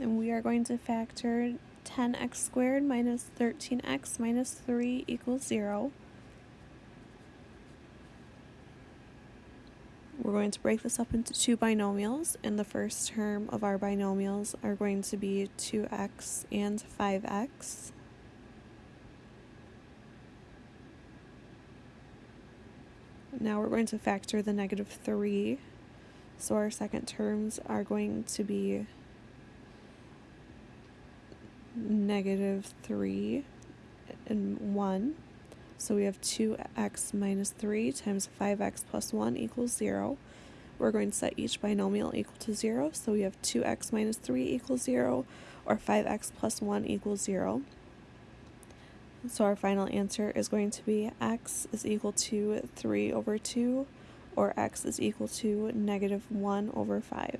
and we are going to factor 10x squared minus 13x minus 3 equals 0. We're going to break this up into two binomials, and the first term of our binomials are going to be 2x and 5x. Now we're going to factor the negative 3, so our second terms are going to be negative 3 and 1. So we have 2x minus 3 times 5x plus 1 equals 0. We're going to set each binomial equal to 0. So we have 2x minus 3 equals 0 or 5x plus 1 equals 0. So our final answer is going to be x is equal to 3 over 2 or x is equal to negative 1 over 5.